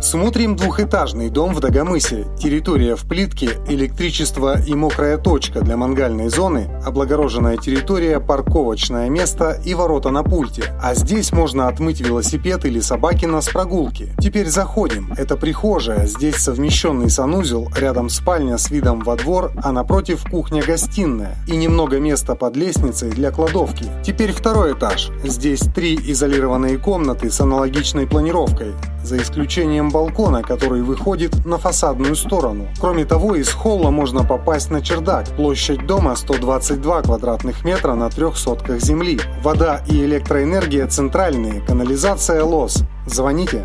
Смотрим двухэтажный дом в Дагомысе. Территория в плитке, электричество и мокрая точка для мангальной зоны, облагороженная территория, парковочное место и ворота на пульте. А здесь можно отмыть велосипед или собакина с прогулки. Теперь заходим. Это прихожая, здесь совмещенный санузел, рядом спальня с видом во двор, а напротив кухня-гостиная. И немного места под лестницей для кладовки. Теперь второй этаж. Здесь три изолированные комнаты с аналогичной планировкой за исключением балкона, который выходит на фасадную сторону. Кроме того, из холла можно попасть на чердак. Площадь дома 122 квадратных метра на трех сотках земли. Вода и электроэнергия центральные, канализация лос. Звоните.